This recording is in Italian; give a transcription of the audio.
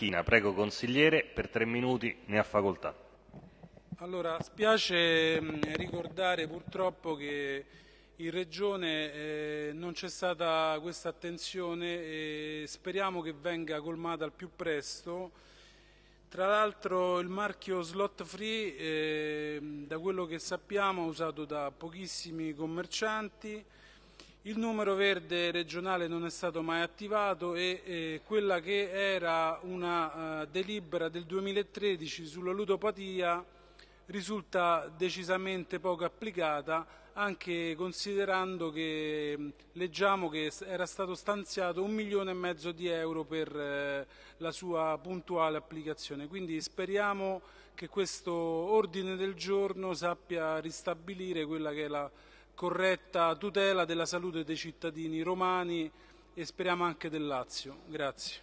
China, prego consigliere, per tre minuti ne ha facoltà. Allora, spiace mh, ricordare purtroppo che in Regione eh, non c'è stata questa attenzione e speriamo che venga colmata al più presto. Tra l'altro il marchio slot free, eh, da quello che sappiamo, è usato da pochissimi commercianti, il numero verde regionale non è stato mai attivato e eh, quella che era una uh, delibera del 2013 sulla ludopatia risulta decisamente poco applicata anche considerando che leggiamo che era stato stanziato un milione e mezzo di euro per eh, la sua puntuale applicazione. Quindi speriamo che questo ordine del giorno sappia ristabilire quella che è la corretta tutela della salute dei cittadini romani e speriamo anche del Lazio. Grazie.